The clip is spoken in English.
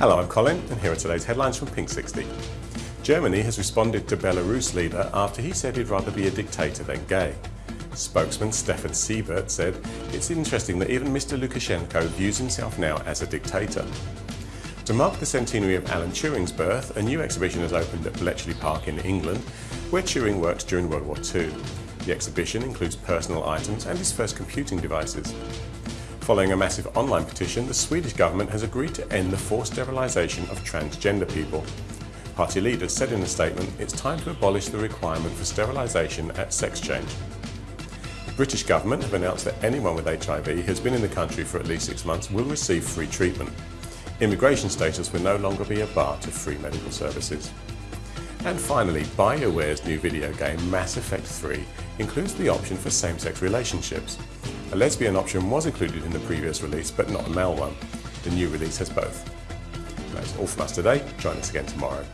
Hello, I'm Colin, and here are today's headlines from Pink 60. Germany has responded to Belarus leader after he said he'd rather be a dictator than gay. Spokesman Stefan Seibert said, It's interesting that even Mr. Lukashenko views himself now as a dictator. To mark the centenary of Alan Turing's birth, a new exhibition has opened at Bletchley Park in England, where Turing worked during World War II. The exhibition includes personal items and his first computing devices. Following a massive online petition, the Swedish government has agreed to end the forced sterilisation of transgender people. Party leaders said in a statement, it's time to abolish the requirement for sterilisation at sex change. The British government have announced that anyone with HIV who has been in the country for at least six months will receive free treatment. Immigration status will no longer be a bar to free medical services. And finally, BioWare's new video game Mass Effect 3 includes the option for same-sex relationships. A lesbian option was included in the previous release, but not a male one. The new release has both. That's all from us today. Join us again tomorrow.